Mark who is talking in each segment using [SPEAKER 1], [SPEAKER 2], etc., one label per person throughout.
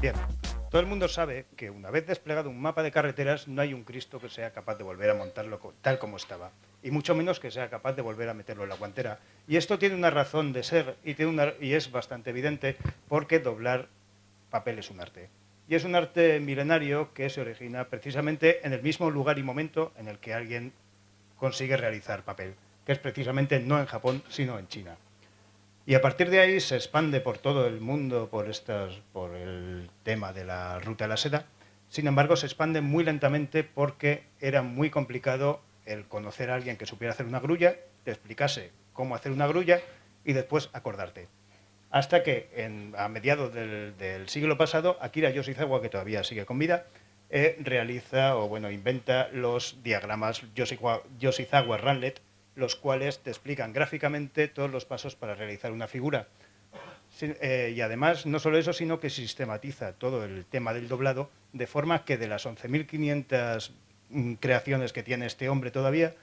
[SPEAKER 1] Bien, todo el mundo sabe que una vez desplegado un mapa de carreteras no hay un Cristo que sea capaz de volver a montarlo tal como estaba, y mucho menos que sea capaz de volver a meterlo en la guantera. Y esto tiene una razón de ser y, tiene una, y es bastante evidente porque doblar papel es un arte. Y es un arte milenario que se origina precisamente en el mismo lugar y momento en el que alguien consigue realizar papel, que es precisamente no en Japón, sino en China. Y a partir de ahí se expande por todo el mundo por, estas, por el tema de la ruta de la seda. Sin embargo, se expande muy lentamente porque era muy complicado el conocer a alguien que supiera hacer una grulla, te explicase cómo hacer una grulla y después acordarte. Hasta que a mediados del, siglo pasado, Akira Yoshizawa, que todavía sigue con vida, eh, realiza o bueno inventa los diagramas Yoshizawa-Ranlet, los cuales te explican gráficamente todos los pasos para realizar una figura. Eh, y además, no solo eso, sino que sistematiza todo el tema del doblado, de forma que de las 11.500 mm, creaciones que tiene este hombre todavía,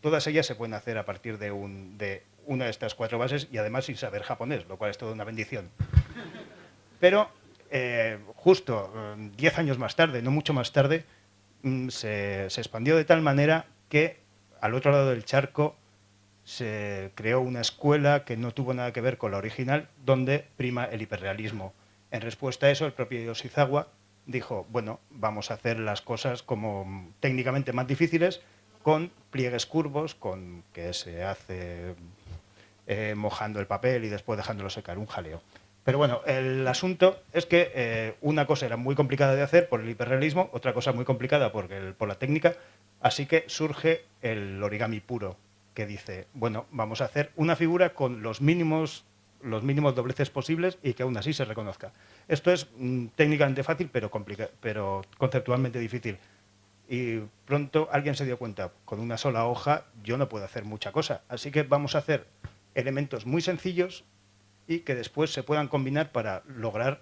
[SPEAKER 1] todas ellas se pueden hacer a partir de, una de estas cuatro bases y además sin saber japonés, lo cual es toda una bendición. Pero eh, justo 10 mm, años más tarde, no mucho más tarde, mm, se expandió de tal manera que al otro lado del charco se creó una escuela que no tuvo nada que ver con la original, donde prima el hiperrealismo. En respuesta a eso, el propio Yoshizawa dijo, bueno, vamos a hacer las cosas como técnicamente más difíciles, con pliegues curvos, con que se hace eh, mojando el papel y después dejándolo secar, un jaleo. Pero bueno, el asunto es que eh, una cosa era muy complicada de hacer por el hiperrealismo, otra cosa muy complicada por, por la técnica, así que surge el origami puro, que dice, bueno, vamos a hacer una figura con los mínimos, los mínimos dobleces posibles y que aún así se reconozca. Esto es mm, técnicamente fácil, pero, pero conceptualmente difícil. Y pronto alguien se dio cuenta, con una sola hoja yo no puedo hacer mucha cosa. Así que vamos a hacer elementos muy sencillos y que después se puedan combinar para lograr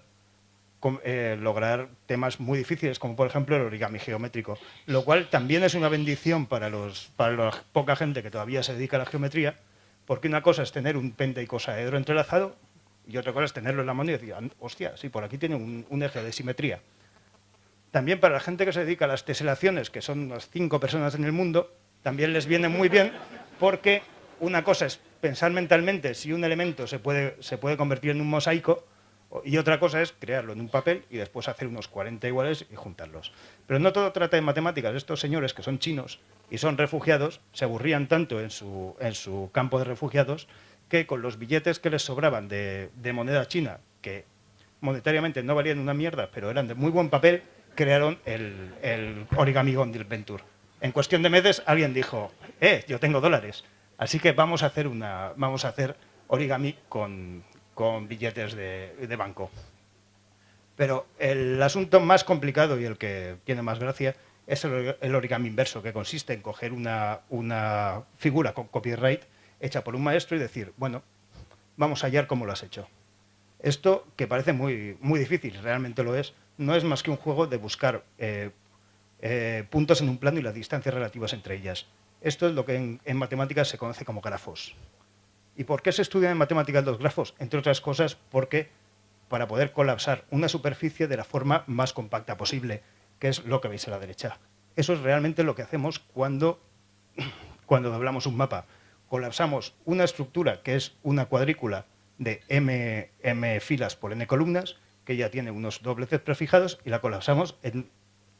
[SPEAKER 1] eh, lograr temas muy difíciles, como por ejemplo el origami geométrico, lo cual también es una bendición para, los, para la poca gente que todavía se dedica a la geometría, porque una cosa es tener un pente y cosaedro entrelazado y otra cosa es tenerlo en la mano y decir, hostia, sí, por aquí tiene un, eje de simetría. También para la gente que se dedica a las teselaciones, que son unas cinco personas en el mundo, también les viene muy bien porque una cosa es pensar mentalmente si un elemento se puede, se puede convertir en un mosaico y otra cosa es crearlo en un papel y después hacer unos 40 iguales y juntarlos. Pero no todo trata de matemáticas. Estos señores que son chinos y son refugiados se aburrían tanto en su, en su campo de refugiados que con los billetes que les sobraban de, moneda china, que monetariamente no valían una mierda, pero eran de muy buen papel, crearon el, el origami Venture. En cuestión de meses alguien dijo, eh, yo tengo dólares, así que vamos a hacer, una, vamos a hacer origami con, con billetes de, banco. Pero el asunto más complicado y el que tiene más gracia es el, origami inverso, que consiste en coger una, una, figura con copyright hecha por un maestro y decir, bueno, vamos a hallar cómo lo has hecho. Esto, que parece muy, muy difícil, realmente lo es, no es más que un juego de buscar eh, eh, puntos en un plano y las distancias relativas entre ellas. Esto es lo que en, en matemáticas se conoce como grafos. ¿Y por qué se estudian en matemáticas los grafos? Entre otras cosas porque para poder colapsar una superficie de la forma más compacta posible, que es lo que veis a la derecha. Eso es realmente lo que hacemos cuando, cuando doblamos un mapa. Colapsamos una estructura que es una cuadrícula de m, m filas por n columnas, que ya tiene unos dobleces prefijados, y la colapsamos en,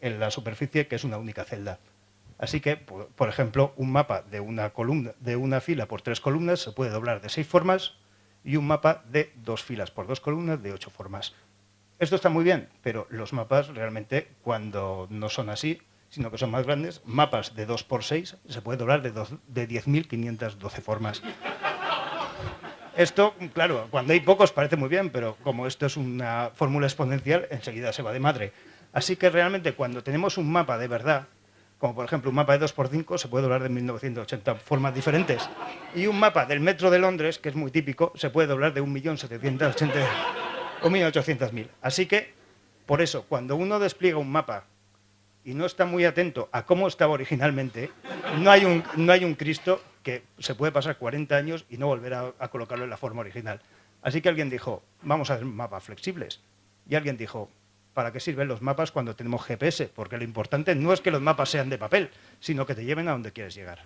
[SPEAKER 1] en la superficie que es una única celda. Así que, por ejemplo, un mapa de una, fila por tres columnas se puede doblar de seis formas y un mapa de dos filas por dos columnas de ocho formas. Esto está muy bien, pero los mapas realmente, cuando no son así, sino que son más grandes, mapas de 2 por 6 se puede doblar de, de 10.512 formas. Esto, claro, cuando hay pocos parece muy bien, pero como esto es una fórmula exponencial, enseguida se va de madre. Así que realmente cuando tenemos un mapa de verdad, como por ejemplo un mapa de 2x5 se puede doblar de 1980 formas diferentes. Y un mapa del metro de Londres, que es muy típico, se puede doblar de 1.800.000. Así que, por eso, cuando uno despliega un mapa y no está muy atento a cómo estaba originalmente, no hay un, no hay un Cristo que se puede pasar 40 años y no volver a, a colocarlo en la forma original. Así que alguien dijo, vamos a hacer mapas flexibles. Y alguien dijo, ¿Para qué sirven los mapas cuando tenemos GPS? Porque lo importante no es que los mapas sean de papel, sino que te lleven a donde quieres llegar.